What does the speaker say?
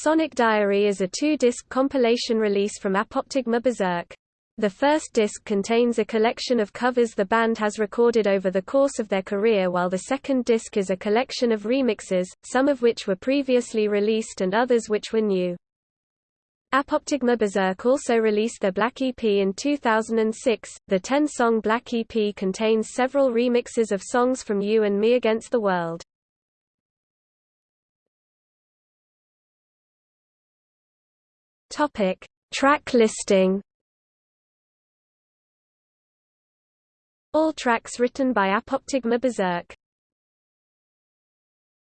Sonic Diary is a two-disc compilation release from Apoptygma Berzerk. The first disc contains a collection of covers the band has recorded over the course of their career while the second disc is a collection of remixes, some of which were previously released and others which were new. Apoptygma Berzerk also released their Black EP in 2006. The 10-song Black EP contains several remixes of songs from You and Me Against the World. Topic: Track listing. All tracks written by Apoptygma Berzerk.